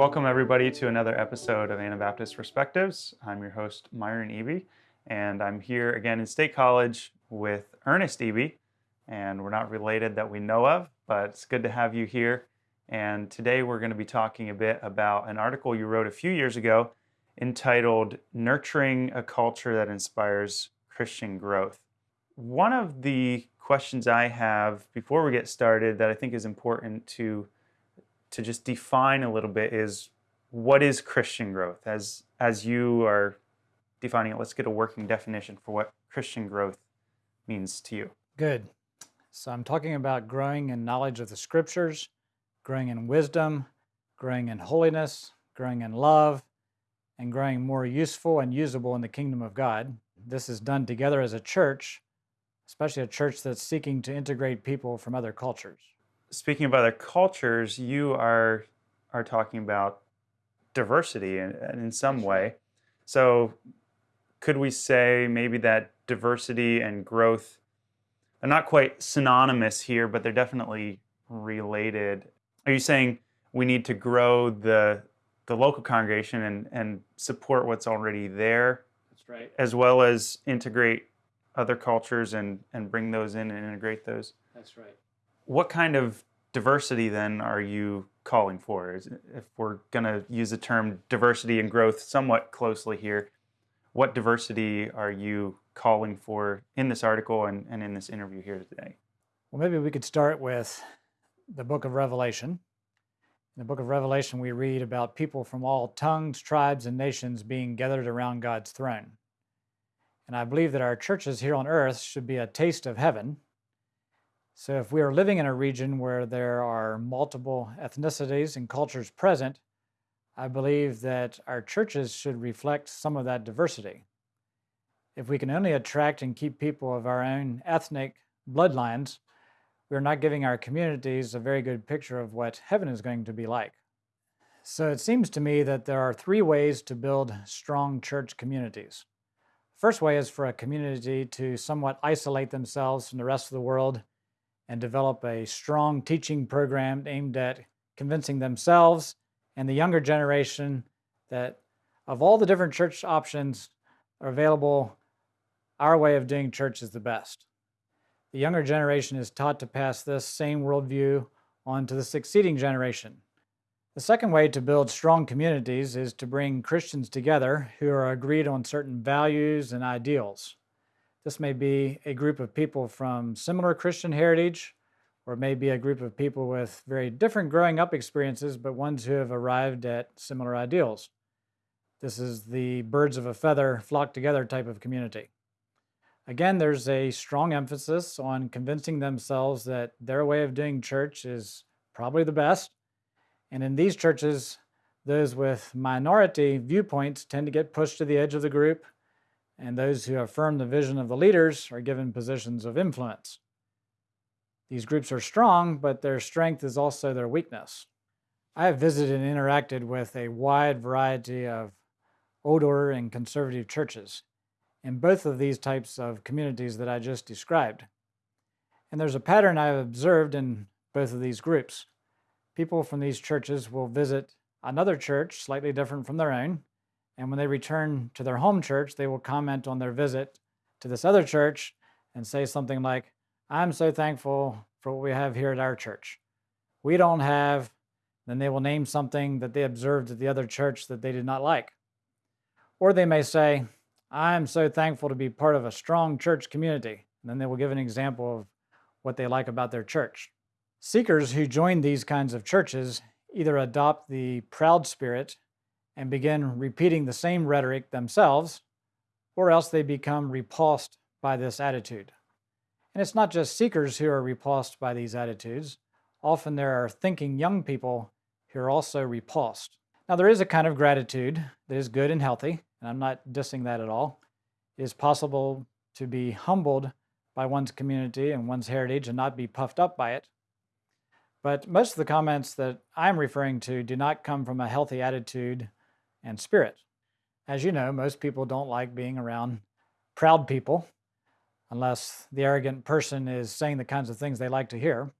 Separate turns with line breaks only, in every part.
Welcome, everybody, to another episode of Anabaptist Perspectives. I'm your host, Myron Eby, and I'm here again in State College with Ernest Eby. And we're not related that we know of, but it's good to have you here. And today we're going to be talking a bit about an article you wrote a few years ago entitled Nurturing a Culture That Inspires Christian Growth. One of the questions I have before we get started that I think is important to to just define a little bit is what is Christian growth? As as you are defining it, let's get a working definition for what Christian growth means to you.
Good. So I'm talking about growing in knowledge of the scriptures, growing in wisdom, growing in holiness, growing in love, and growing more useful and usable in the kingdom of God. This is done together as a church, especially a church that's seeking to integrate people from other cultures.
Speaking of other cultures, you are are talking about diversity in, in some way. So could we say maybe that diversity and growth are not quite synonymous here, but they're definitely related? Are you saying we need to grow the the local congregation and, and support what's already there?
That's right.
As well as integrate other cultures and, and bring those in and integrate those.
That's right.
What kind of diversity then are you calling for? If we're going to use the term diversity and growth somewhat closely here, what diversity are you calling for in this article and, and in this interview here today?
Well, maybe we could start with the book of Revelation. In the book of Revelation, we read about people from all tongues, tribes, and nations being gathered around God's throne. And I believe that our churches here on earth should be a taste of heaven. So if we are living in a region where there are multiple ethnicities and cultures present, I believe that our churches should reflect some of that diversity. If we can only attract and keep people of our own ethnic bloodlines, we're not giving our communities a very good picture of what heaven is going to be like. So it seems to me that there are three ways to build strong church communities. First way is for a community to somewhat isolate themselves from the rest of the world and develop a strong teaching program aimed at convincing themselves and the younger generation that of all the different church options available, our way of doing church is the best. The younger generation is taught to pass this same worldview on to the succeeding generation. The second way to build strong communities is to bring Christians together who are agreed on certain values and ideals. This may be a group of people from similar Christian heritage, or it may be a group of people with very different growing up experiences, but ones who have arrived at similar ideals. This is the birds of a feather flock together type of community. Again, there's a strong emphasis on convincing themselves that their way of doing church is probably the best. And in these churches, those with minority viewpoints tend to get pushed to the edge of the group, and those who affirm the vision of the leaders are given positions of influence. These groups are strong, but their strength is also their weakness. I have visited and interacted with a wide variety of old order and conservative churches in both of these types of communities that I just described. And there's a pattern I've observed in both of these groups. People from these churches will visit another church slightly different from their own, and when they return to their home church, they will comment on their visit to this other church and say something like, I'm so thankful for what we have here at our church. We don't have, then they will name something that they observed at the other church that they did not like. Or they may say, I'm so thankful to be part of a strong church community. And then they will give an example of what they like about their church. Seekers who join these kinds of churches either adopt the proud spirit and begin repeating the same rhetoric themselves, or else they become repulsed by this attitude. And it's not just seekers who are repulsed by these attitudes. Often there are thinking young people who are also repulsed. Now, there is a kind of gratitude that is good and healthy and I'm not dissing that at all. It is possible to be humbled by one's community and one's heritage and not be puffed up by it. But most of the comments that I'm referring to do not come from a healthy attitude and spirit. As you know, most people don't like being around proud people unless the arrogant person is saying the kinds of things they like to hear.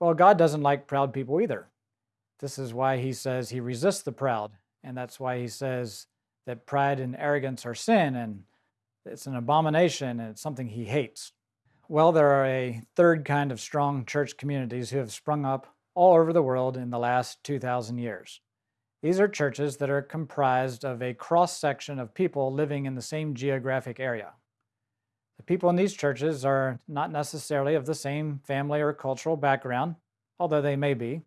Well, God doesn't like proud people either. This is why he says he resists the proud. And that's why he says that pride and arrogance are sin and it's an abomination and it's something he hates. Well, there are a third kind of strong church communities who have sprung up all over the world in the last 2,000 years. These are churches that are comprised of a cross section of people living in the same geographic area. The people in these churches are not necessarily of the same family or cultural background, although they may be.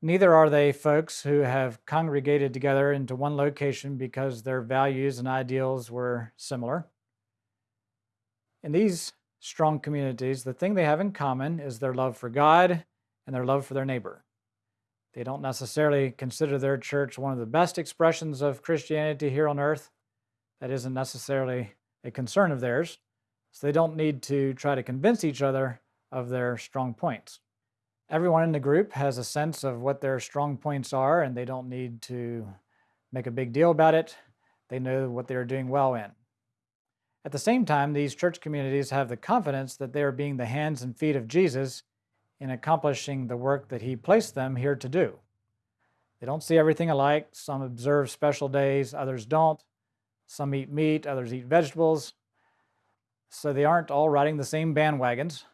Neither are they folks who have congregated together into one location because their values and ideals were similar. In these strong communities, the thing they have in common is their love for God and their love for their neighbor. They don't necessarily consider their church one of the best expressions of Christianity here on earth. That isn't necessarily a concern of theirs, so they don't need to try to convince each other of their strong points. Everyone in the group has a sense of what their strong points are, and they don't need to make a big deal about it. They know what they are doing well in. At the same time, these church communities have the confidence that they are being the hands and feet of Jesus in accomplishing the work that He placed them here to do. They don't see everything alike. Some observe special days, others don't. Some eat meat, others eat vegetables. So they aren't all riding the same bandwagons,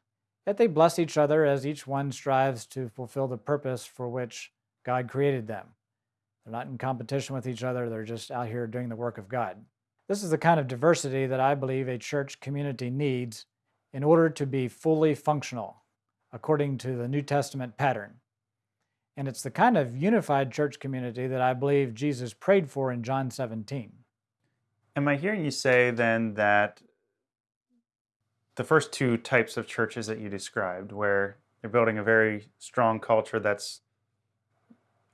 yet they bless each other as each one strives to fulfill the purpose for which God created them. They're not in competition with each other, they're just out here doing the work of God. This is the kind of diversity that I believe a church community needs in order to be fully functional, according to the New Testament pattern. And it's the kind of unified church community that I believe Jesus prayed for in John 17.
Am I hearing you say then that the first two types of churches that you described, where they're building a very strong culture that's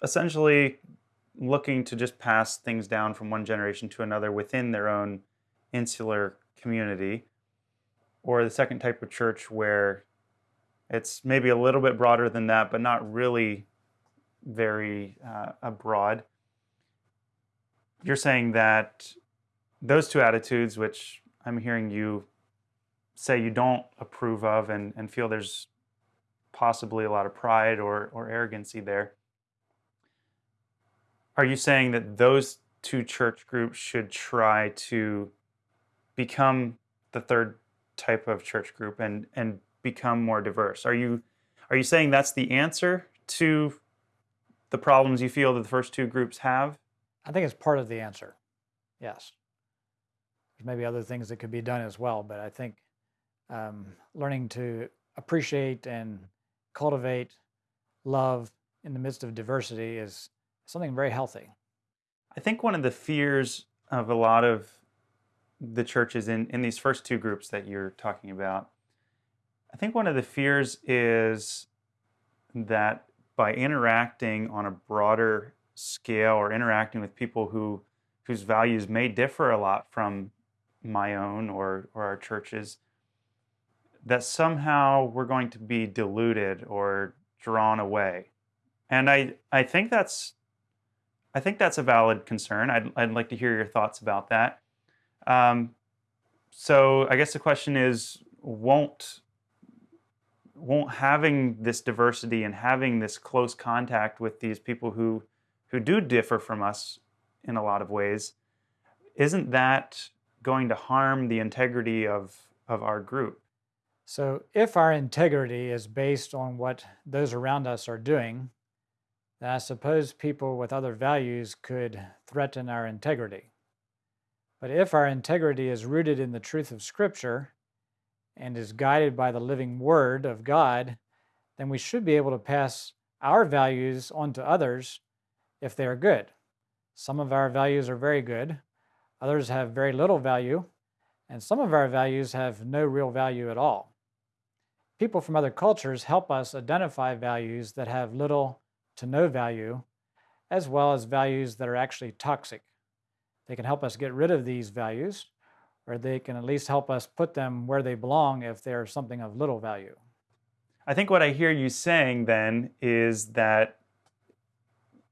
essentially looking to just pass things down from one generation to another within their own insular community, or the second type of church where it's maybe a little bit broader than that, but not really very uh, broad. You're saying that those two attitudes, which I'm hearing you say you don't approve of and, and feel there's possibly a lot of pride or, or arrogancy there, are you saying that those two church groups should try to become the third type of church group and, and become more diverse? Are you, are you saying that's the answer to the problems you feel that the first two groups have?
I think it's part of the answer, yes. There's maybe other things that could be done as well, but I think um, learning to appreciate and cultivate love in the midst of diversity is something very healthy.
I think one of the fears of a lot of the churches in, in these first two groups that you're talking about, think one of the fears is that by interacting on a broader scale or interacting with people who whose values may differ a lot from my own or, or our churches, that somehow we're going to be diluted or drawn away. And I, I think that's I think that's a valid concern. I'd, I'd like to hear your thoughts about that. Um, so I guess the question is, won't won't having this diversity and having this close contact with these people who who do differ from us in a lot of ways, isn't that going to harm the integrity of, of our group.
So, if our integrity is based on what those around us are doing, then I suppose people with other values could threaten our integrity. But if our integrity is rooted in the truth of Scripture and is guided by the living Word of God, then we should be able to pass our values on to others if they are good. Some of our values are very good, Others have very little value, and some of our values have no real value at all. People from other cultures help us identify values that have little to no value, as well as values that are actually toxic. They can help us get rid of these values, or they can at least help us put them where they belong if they are something of little value.
I think what I hear you saying then is that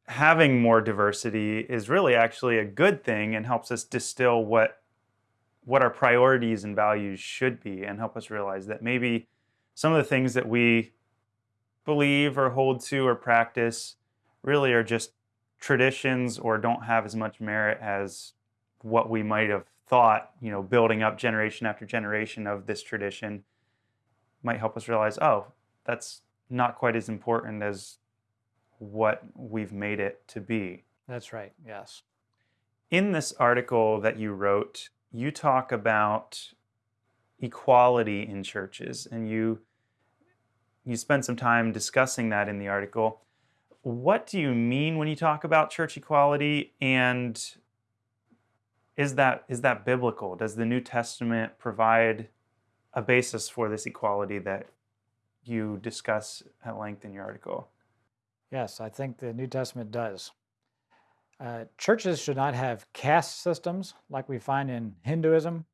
having more diversity is really actually a good thing and helps us distill what what our priorities and values should be and help us realize that maybe some of the things that we believe or hold to or practice really are just traditions or don't have as much merit as what we might have thought, you know, building up generation after generation of this tradition might help us realize, oh, that's not quite as important as what we've made it to be.
That's right, yes.
In this article that you wrote, you talk about equality in churches and you you spend some time discussing that in the article. What do you mean when you talk about church equality and is that is that biblical? Does the New Testament provide a basis for this equality that you discuss at length in your article?
Yes, I think the New Testament does. Uh, churches should not have caste systems like we find in Hinduism.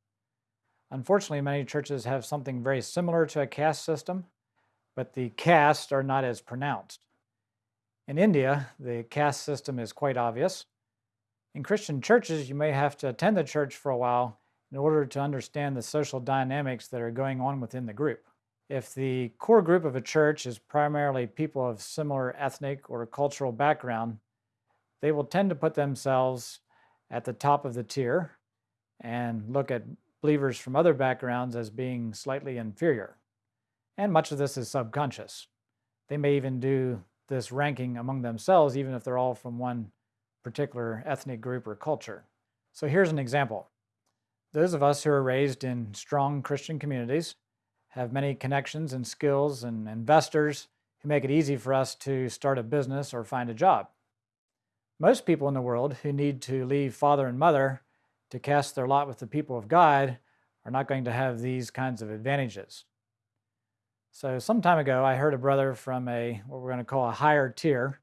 Unfortunately, many churches have something very similar to a caste system, but the castes are not as pronounced. In India, the caste system is quite obvious. In Christian churches, you may have to attend the church for a while in order to understand the social dynamics that are going on within the group. If the core group of a church is primarily people of similar ethnic or cultural background, they will tend to put themselves at the top of the tier and look at believers from other backgrounds as being slightly inferior. And much of this is subconscious. They may even do this ranking among themselves, even if they're all from one particular ethnic group or culture. So here's an example. Those of us who are raised in strong Christian communities have many connections and skills and investors who make it easy for us to start a business or find a job. Most people in the world who need to leave father and mother to cast their lot with the people of God are not going to have these kinds of advantages. So some time ago, I heard a brother from a what we're going to call a higher tier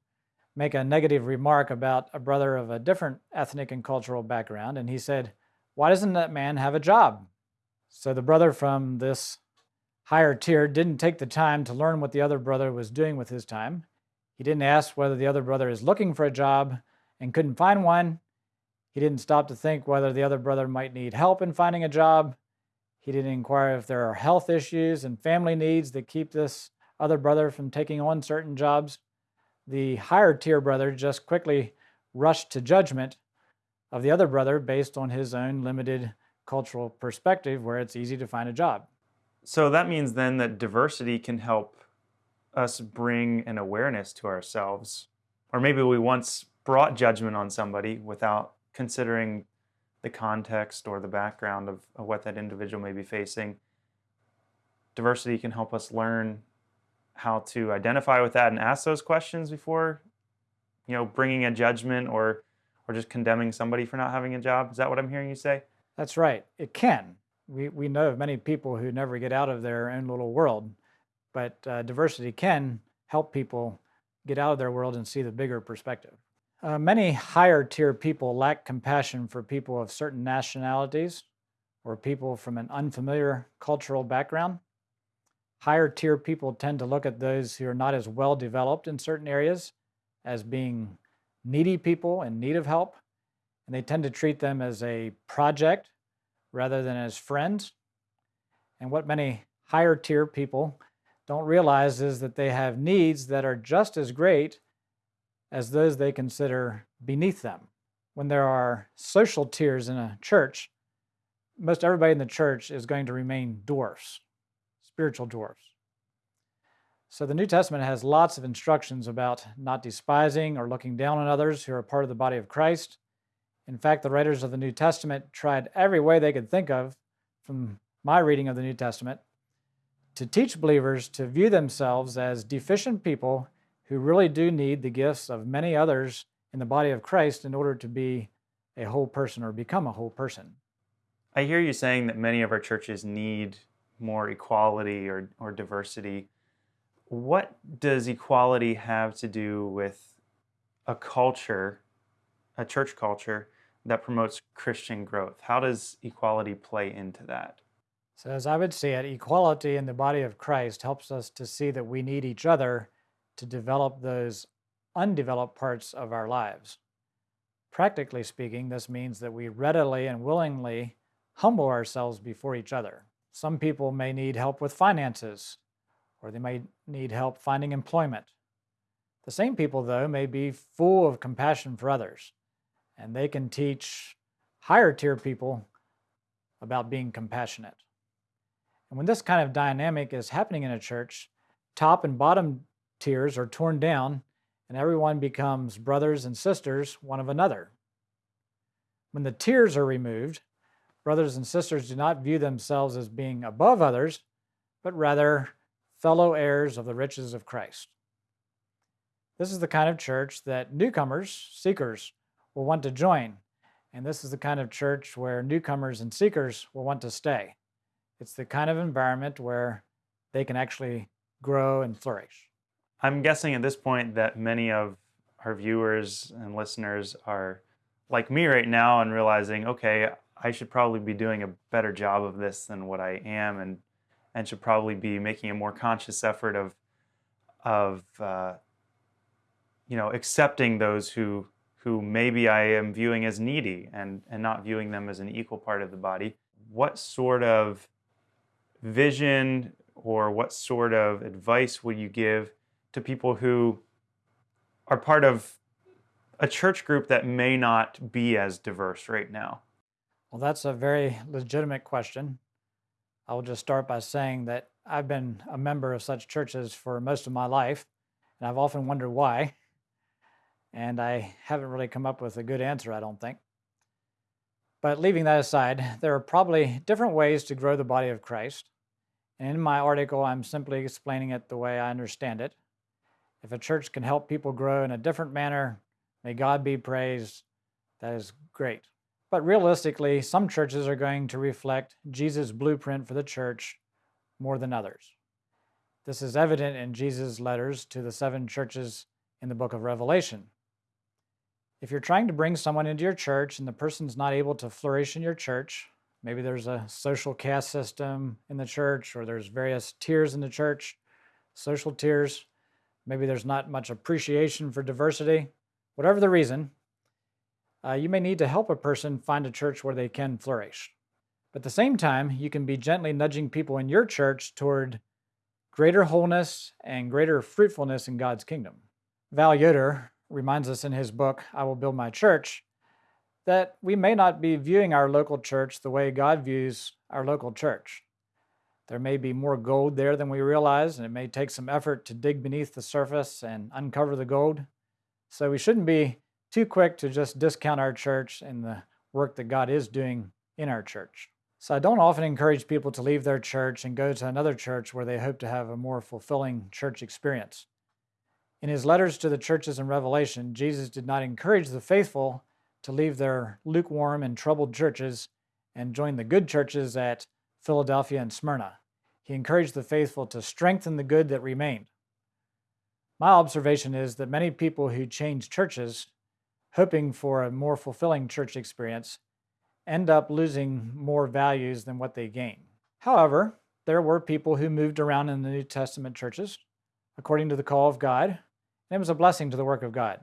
make a negative remark about a brother of a different ethnic and cultural background, and he said, "Why doesn't that man have a job?" So the brother from this higher tier didn't take the time to learn what the other brother was doing with his time. He didn't ask whether the other brother is looking for a job and couldn't find one. He didn't stop to think whether the other brother might need help in finding a job. He didn't inquire if there are health issues and family needs that keep this other brother from taking on certain jobs. The higher tier brother just quickly rushed to judgment of the other brother based on his own limited cultural perspective, where it's easy to find a job.
So that means then that diversity can help us bring an awareness to ourselves. Or maybe we once brought judgment on somebody without considering the context or the background of, of what that individual may be facing. Diversity can help us learn how to identify with that and ask those questions before, you know, bringing a judgment or or just condemning somebody for not having a job. Is that what I'm hearing you say?
That's right. It can. We, we know of many people who never get out of their own little world, but uh, diversity can help people get out of their world and see the bigger perspective. Uh, many higher tier people lack compassion for people of certain nationalities or people from an unfamiliar cultural background. Higher tier people tend to look at those who are not as well developed in certain areas as being needy people in need of help, and they tend to treat them as a project rather than as friends. And what many higher tier people don't realize is that they have needs that are just as great as those they consider beneath them. When there are social tiers in a church, most everybody in the church is going to remain dwarfs, spiritual dwarfs. So the New Testament has lots of instructions about not despising or looking down on others who are part of the body of Christ. In fact, the writers of the New Testament tried every way they could think of, from my reading of the New Testament, to teach believers to view themselves as deficient people who really do need the gifts of many others in the body of Christ in order to be a whole person or become a whole person.
I hear you saying that many of our churches need more equality or, or diversity. What does equality have to do with a culture, a church culture that promotes Christian growth? How does equality play into that?
So, as I would see it, equality in the body of Christ helps us to see that we need each other to develop those undeveloped parts of our lives. Practically speaking, this means that we readily and willingly humble ourselves before each other. Some people may need help with finances, or they may need help finding employment. The same people, though, may be full of compassion for others, and they can teach higher tier people about being compassionate. And when this kind of dynamic is happening in a church, top and bottom tiers are torn down, and everyone becomes brothers and sisters one of another. When the tiers are removed, brothers and sisters do not view themselves as being above others, but rather fellow heirs of the riches of Christ. This is the kind of church that newcomers, seekers, will want to join. And this is the kind of church where newcomers and seekers will want to stay. It's the kind of environment where they can actually grow and flourish.
I'm guessing at this point that many of our viewers and listeners are like me right now and realizing, okay, I should probably be doing a better job of this than what I am, and and should probably be making a more conscious effort of of uh, you know accepting those who who maybe I am viewing as needy and and not viewing them as an equal part of the body. What sort of vision or what sort of advice would you give to people who are part of a church group that may not be as diverse right now?
Well, that's a very legitimate question. I will just start by saying that I've been a member of such churches for most of my life, and I've often wondered why. And I haven't really come up with a good answer, I don't think. But leaving that aside, there are probably different ways to grow the body of Christ. And in my article, I'm simply explaining it the way I understand it. If a church can help people grow in a different manner, may God be praised. That is great. But realistically, some churches are going to reflect Jesus' blueprint for the church more than others. This is evident in Jesus' letters to the seven churches in the book of Revelation. If you're trying to bring someone into your church and the person's not able to flourish in your church, maybe there's a social caste system in the church or there's various tiers in the church, social tiers, maybe there's not much appreciation for diversity, whatever the reason, uh, you may need to help a person find a church where they can flourish. But at the same time, you can be gently nudging people in your church toward greater wholeness and greater fruitfulness in God's kingdom. Val Yoder reminds us in his book, I Will Build My Church, that we may not be viewing our local church the way God views our local church. There may be more gold there than we realize, and it may take some effort to dig beneath the surface and uncover the gold. So we shouldn't be too quick to just discount our church and the work that God is doing in our church. So I don't often encourage people to leave their church and go to another church where they hope to have a more fulfilling church experience. In his letters to the churches in Revelation, Jesus did not encourage the faithful to leave their lukewarm and troubled churches and join the good churches at Philadelphia and Smyrna. He encouraged the faithful to strengthen the good that remained. My observation is that many people who change churches, hoping for a more fulfilling church experience, end up losing more values than what they gain. However, there were people who moved around in the New Testament churches according to the call of God and it was a blessing to the work of God.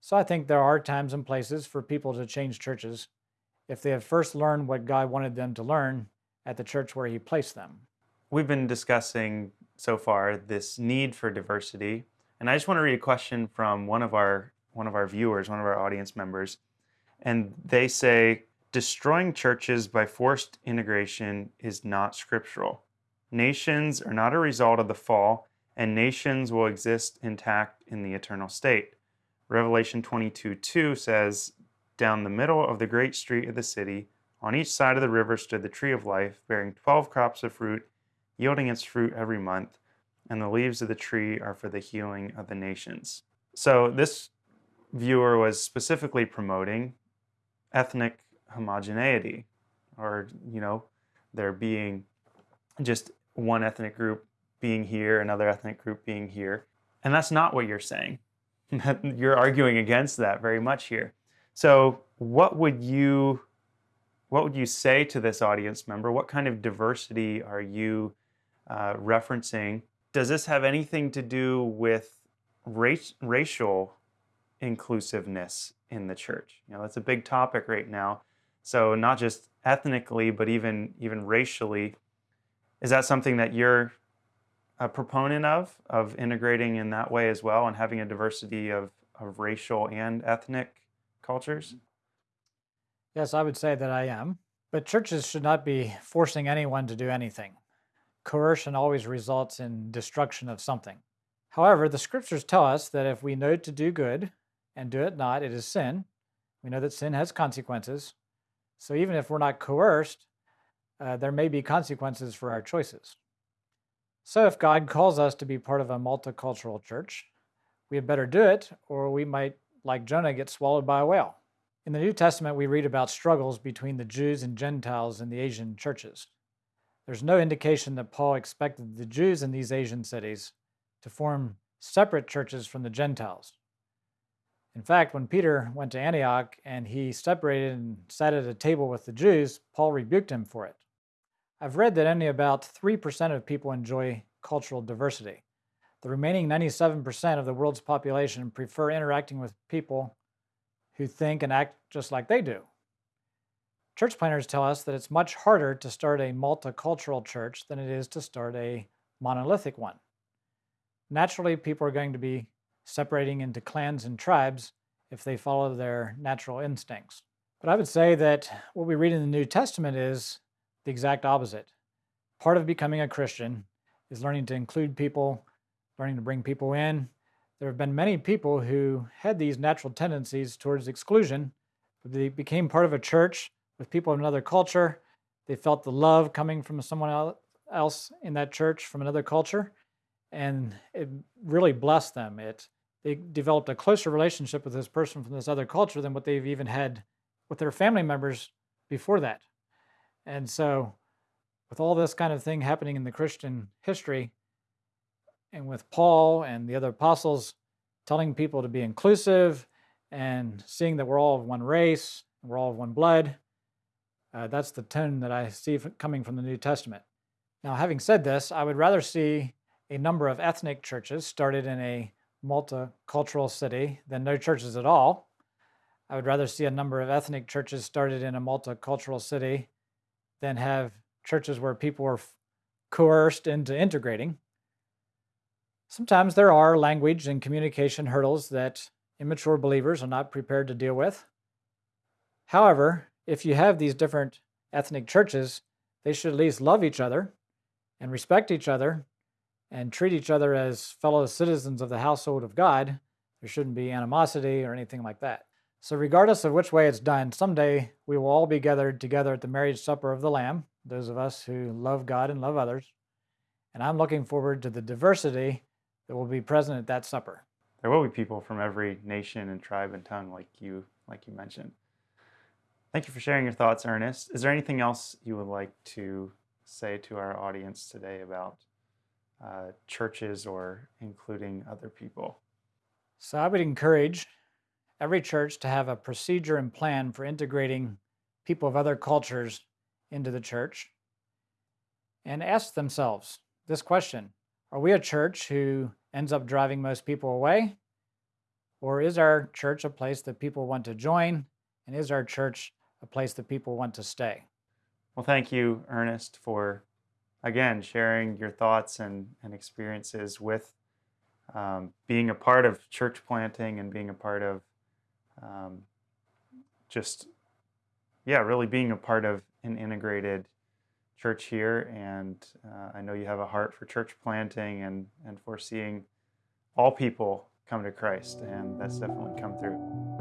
So I think there are times and places for people to change churches if they have first learned what God wanted them to learn at the church where He placed them.
We've been discussing so far this need for diversity, and I just want to read a question from one of our one of our viewers, one of our audience members, and they say destroying churches by forced integration is not scriptural. Nations are not a result of the fall, and nations will exist intact in the eternal state. Revelation 22 2 says, Down the middle of the great street of the city, on each side of the river stood the tree of life, bearing twelve crops of fruit, yielding its fruit every month, and the leaves of the tree are for the healing of the nations. So, this viewer was specifically promoting ethnic homogeneity, or, you know, there being just one ethnic group being here, another ethnic group being here. And that's not what you're saying. you're arguing against that very much here. So what would you what would you say to this audience member? What kind of diversity are you uh, referencing? Does this have anything to do with race, racial inclusiveness in the church? You know, that's a big topic right now. So not just ethnically, but even even racially, is that something that you're a proponent of of integrating in that way as well and having a diversity of, of racial and ethnic cultures?
Yes, I would say that I am. But churches should not be forcing anyone to do anything. Coercion always results in destruction of something. However, the scriptures tell us that if we know to do good and do it not, it is sin. We know that sin has consequences. So even if we're not coerced, uh, there may be consequences for our choices. So if God calls us to be part of a multicultural church, we had better do it, or we might, like Jonah, get swallowed by a whale. In the New Testament, we read about struggles between the Jews and Gentiles in the Asian churches. There's no indication that Paul expected the Jews in these Asian cities to form separate churches from the Gentiles. In fact, when Peter went to Antioch and he separated and sat at a table with the Jews, Paul rebuked him for it. I've read that only about 3% of people enjoy cultural diversity. The remaining 97% of the world's population prefer interacting with people who think and act just like they do. Church planners tell us that it's much harder to start a multicultural church than it is to start a monolithic one. Naturally, people are going to be separating into clans and tribes if they follow their natural instincts. But I would say that what we read in the New Testament is the exact opposite. Part of becoming a Christian is learning to include people, learning to bring people in, there have been many people who had these natural tendencies towards exclusion. but They became part of a church with people of another culture. They felt the love coming from someone else in that church from another culture, and it really blessed them. It they developed a closer relationship with this person from this other culture than what they've even had with their family members before that. And so, with all this kind of thing happening in the Christian history, and with Paul and the other apostles telling people to be inclusive and seeing that we're all of one race, we're all of one blood. Uh, that's the tone that I see coming from the New Testament. Now, having said this, I would rather see a number of ethnic churches started in a multicultural city than no churches at all. I would rather see a number of ethnic churches started in a multicultural city than have churches where people are coerced into integrating. Sometimes there are language and communication hurdles that immature believers are not prepared to deal with. However, if you have these different ethnic churches, they should at least love each other and respect each other and treat each other as fellow citizens of the household of God. There shouldn't be animosity or anything like that. So, regardless of which way it's done, someday we will all be gathered together at the marriage supper of the Lamb, those of us who love God and love others. And I'm looking forward to the diversity that will be present at that supper.
There will be people from every nation and tribe and tongue, like you, like you mentioned. Thank you for sharing your thoughts, Ernest. Is there anything else you would like to say to our audience today about uh, churches or including other people?
So I would encourage every church to have a procedure and plan for integrating people of other cultures into the church and ask themselves this question are we a church who ends up driving most people away? Or is our church a place that people want to join? And is our church a place that people want to stay?
Well, thank you, Ernest, for again sharing your thoughts and, and experiences with um, being a part of church planting and being a part of um, just, yeah, really being a part of an integrated church here, and uh, I know you have a heart for church planting and, and for seeing all people come to Christ, and that's definitely come through.